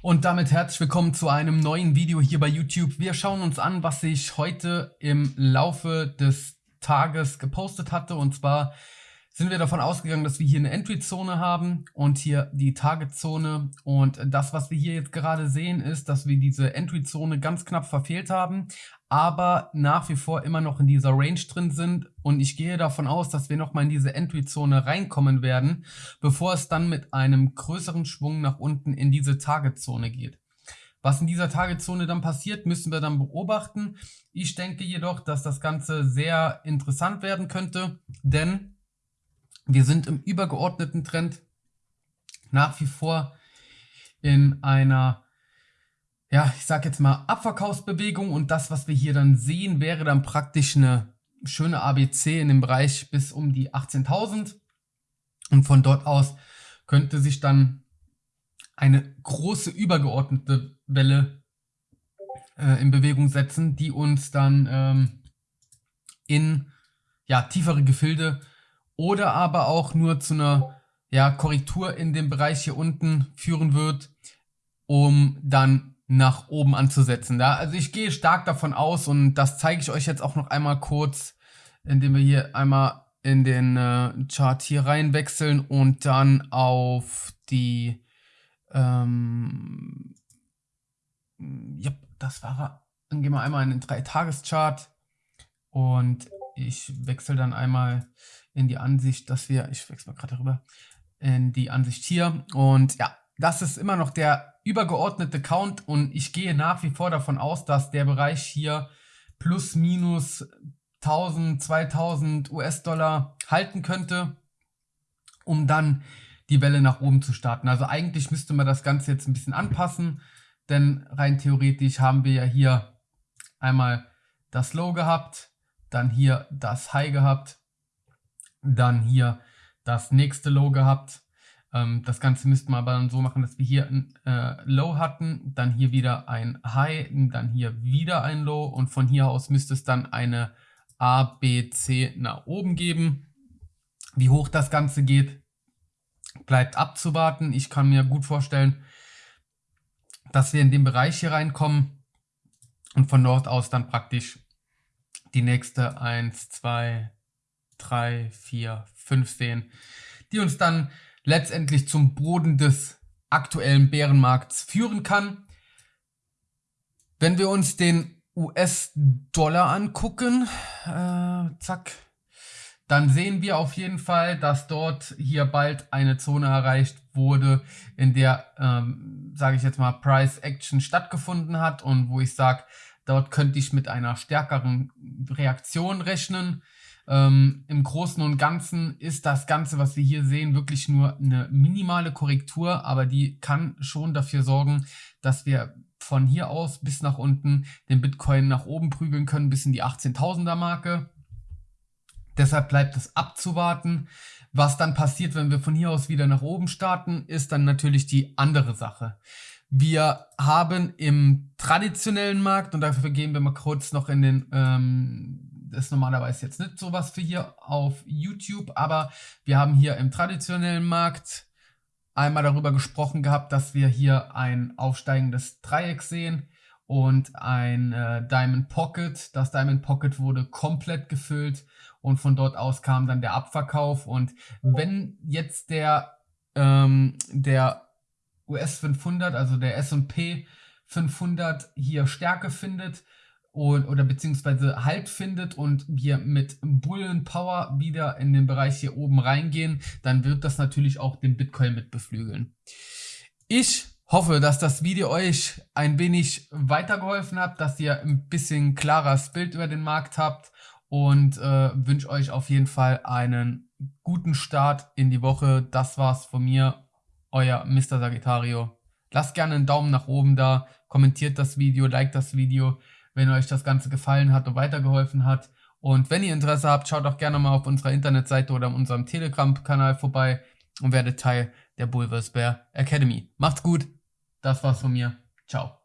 Und damit herzlich willkommen zu einem neuen Video hier bei YouTube. Wir schauen uns an, was ich heute im Laufe des Tages gepostet hatte. Und zwar sind wir davon ausgegangen, dass wir hier eine Entry-Zone haben und hier die Target-Zone. Und das, was wir hier jetzt gerade sehen, ist, dass wir diese Entry-Zone ganz knapp verfehlt haben, aber nach wie vor immer noch in dieser Range drin sind. Und ich gehe davon aus, dass wir nochmal in diese Entry-Zone reinkommen werden, bevor es dann mit einem größeren Schwung nach unten in diese Target-Zone geht. Was in dieser Target-Zone dann passiert, müssen wir dann beobachten. Ich denke jedoch, dass das Ganze sehr interessant werden könnte, denn wir sind im übergeordneten Trend nach wie vor in einer ja, ich sag jetzt mal Abverkaufsbewegung. Und das, was wir hier dann sehen, wäre dann praktisch eine schöne ABC in dem Bereich bis um die 18.000 und von dort aus könnte sich dann eine große übergeordnete Welle äh, in Bewegung setzen, die uns dann ähm, in ja, tiefere Gefilde oder aber auch nur zu einer ja, Korrektur in dem Bereich hier unten führen wird, um dann nach oben anzusetzen. Ja? Also ich gehe stark davon aus und das zeige ich euch jetzt auch noch einmal kurz, indem wir hier einmal in den äh, Chart hier rein wechseln und dann auf die ähm, ja, das war er. Dann gehen wir einmal in den 3-Tages-Chart und ich wechsle dann einmal in die Ansicht, dass wir, ich wechsle mal gerade rüber, in die Ansicht hier und ja, das ist immer noch der übergeordnete Count und ich gehe nach wie vor davon aus, dass der Bereich hier plus minus 1000, 2000 US-Dollar halten könnte, um dann die Welle nach oben zu starten. Also eigentlich müsste man das Ganze jetzt ein bisschen anpassen, denn rein theoretisch haben wir ja hier einmal das Low gehabt, dann hier das High gehabt, dann hier das nächste Low gehabt ähm, das Ganze müssten wir aber dann so machen, dass wir hier ein äh, Low hatten, dann hier wieder ein High, dann hier wieder ein Low und von hier aus müsste es dann eine A, B, C nach oben geben. Wie hoch das Ganze geht, bleibt abzuwarten. Ich kann mir gut vorstellen, dass wir in den Bereich hier reinkommen und von dort aus dann praktisch die nächste 1, 2, 3, 4, 5 sehen, die uns dann letztendlich zum Boden des aktuellen Bärenmarkts führen kann. Wenn wir uns den US-Dollar angucken, äh, zack, dann sehen wir auf jeden Fall, dass dort hier bald eine Zone erreicht wurde, in der, ähm, sage ich jetzt mal, Price Action stattgefunden hat und wo ich sage, dort könnte ich mit einer stärkeren Reaktion rechnen. Ähm, Im Großen und Ganzen ist das Ganze, was wir hier sehen, wirklich nur eine minimale Korrektur, aber die kann schon dafür sorgen, dass wir von hier aus bis nach unten den Bitcoin nach oben prügeln können, bis in die 18.000er Marke. Deshalb bleibt es abzuwarten. Was dann passiert, wenn wir von hier aus wieder nach oben starten, ist dann natürlich die andere Sache. Wir haben im traditionellen Markt, und dafür gehen wir mal kurz noch in den ähm, das ist normalerweise jetzt nicht sowas für hier auf YouTube, aber wir haben hier im traditionellen Markt einmal darüber gesprochen gehabt, dass wir hier ein aufsteigendes Dreieck sehen und ein äh, Diamond Pocket. Das Diamond Pocket wurde komplett gefüllt und von dort aus kam dann der Abverkauf. Und wenn jetzt der, ähm, der US 500, also der S&P 500 hier Stärke findet, und, oder beziehungsweise Halt findet und wir mit Bullen Power wieder in den Bereich hier oben reingehen, dann wird das natürlich auch den Bitcoin mit beflügeln. Ich hoffe, dass das Video euch ein wenig weitergeholfen hat, dass ihr ein bisschen klares Bild über den Markt habt und äh, wünsche euch auf jeden Fall einen guten Start in die Woche. Das war's von mir, euer Mr. Sagittario. Lasst gerne einen Daumen nach oben da, kommentiert das Video, liked das Video wenn euch das Ganze gefallen hat und weitergeholfen hat. Und wenn ihr Interesse habt, schaut auch gerne mal auf unserer Internetseite oder unserem Telegram-Kanal vorbei und werdet Teil der Bulvers Bear Academy. Macht's gut, das war's von mir. Ciao.